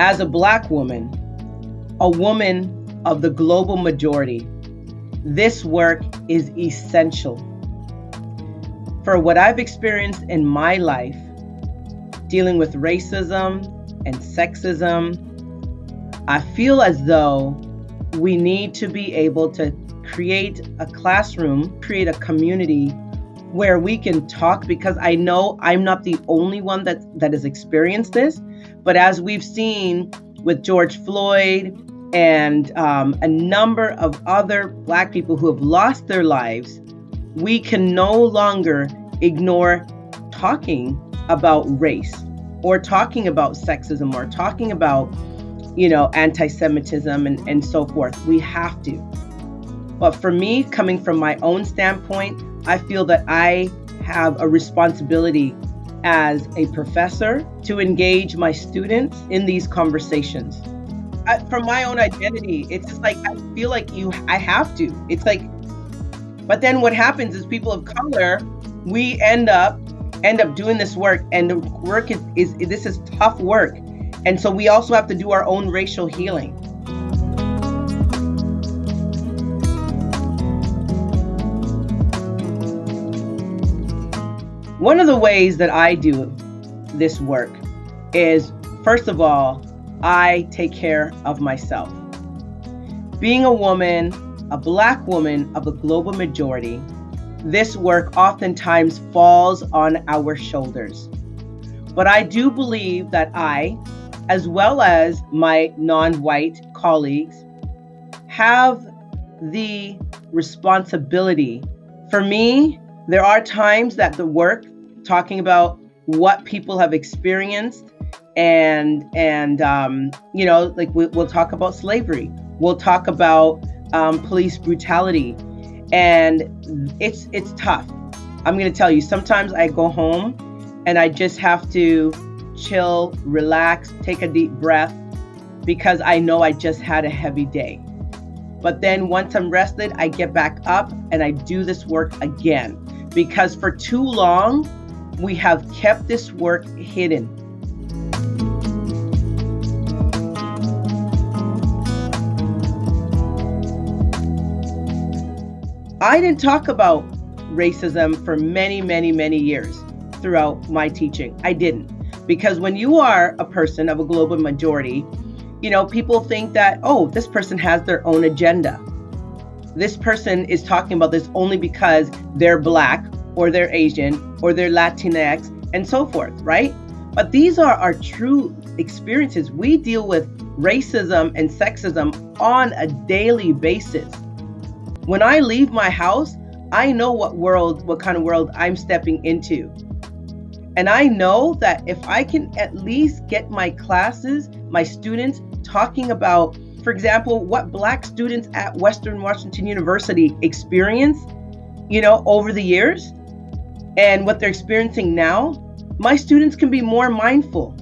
As a Black woman, a woman of the global majority, this work is essential. For what I've experienced in my life, dealing with racism and sexism, I feel as though we need to be able to create a classroom, create a community where we can talk because I know I'm not the only one that that has experienced this, but as we've seen with George Floyd and um, a number of other Black people who have lost their lives, we can no longer ignore talking about race or talking about sexism or talking about, you know, anti Semitism and, and so forth. We have to. But for me, coming from my own standpoint, I feel that I have a responsibility as a professor to engage my students in these conversations. I, from my own identity, it's just like I feel like you I have to. It's like but then what happens is people of color, we end up end up doing this work and the work is, is this is tough work. And so we also have to do our own racial healing. One of the ways that I do this work is, first of all, I take care of myself. Being a woman, a Black woman of the global majority, this work oftentimes falls on our shoulders. But I do believe that I, as well as my non white colleagues, have the responsibility. For me, there are times that the work talking about what people have experienced and and um, you know like we, will talk about slavery. We'll talk about um, police brutality. And it's it's tough. I'm to tell you sometimes i go home and i just have to chill relax take a deep breath because i know i just had a heavy day. But then once i'm rested i get back up and i do this work again because for too long we have kept this work hidden. I didn't talk about racism for many, many, many years throughout my teaching. I didn't. Because when you are a person of a global majority, you know, people think that, oh, this person has their own agenda. This person is talking about this only because they're black or they're Asian or they're Latinx and so forth, right? But these are our true experiences. We deal with racism and sexism on a daily basis. When I leave my house, I know what world, what kind of world I'm stepping into. And I know that if I can at least get my classes, my students talking about, for example, what Black students at Western Washington University experience, you know, over the years, and what they're experiencing now, my students can be more mindful.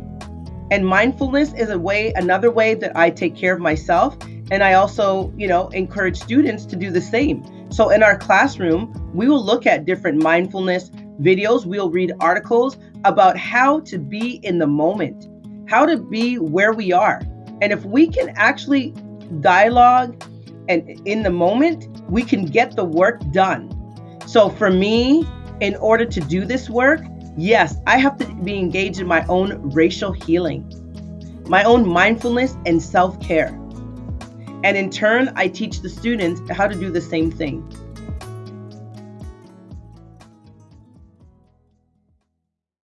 And mindfulness is a way, another way that I take care of myself. And I also, you know, encourage students to do the same. So in our classroom, we will look at different mindfulness videos. We'll read articles about how to be in the moment, how to be where we are. And if we can actually dialogue and in the moment, we can get the work done. So for me, in order to do this work, yes, I have to be engaged in my own racial healing, my own mindfulness and self care. And in turn, I teach the students how to do the same thing.